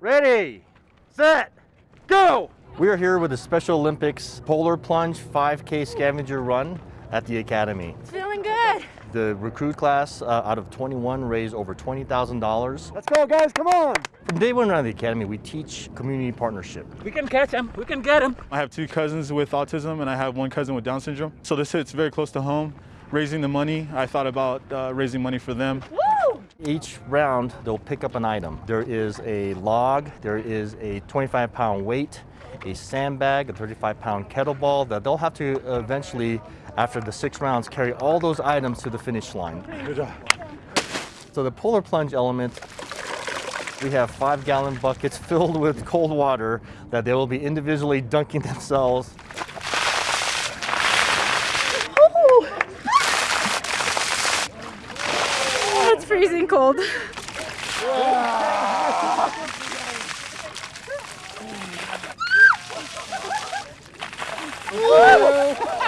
Ready, set, go! We are here with the Special Olympics Polar Plunge 5K Scavenger Run at the Academy. It's Feeling good. The recruit class uh, out of 21 raised over $20,000. Let's go, guys, come on! From day one around the Academy, we teach community partnership. We can catch him. We can get him. I have two cousins with autism and I have one cousin with Down syndrome. So this hits very close to home. Raising the money, I thought about uh, raising money for them. Woo! Each round, they'll pick up an item. There is a log, there is a 25 pound weight, a sandbag, a 35 pound kettlebell that they'll have to eventually, after the six rounds, carry all those items to the finish line. Good job. So the polar plunge element, we have five gallon buckets filled with cold water that they will be individually dunking themselves. Freezing cold.